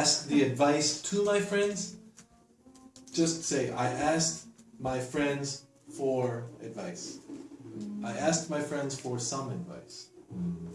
Ask the advice to my friends, just say, I asked my friends for advice. I asked my friends for some advice. Hmm.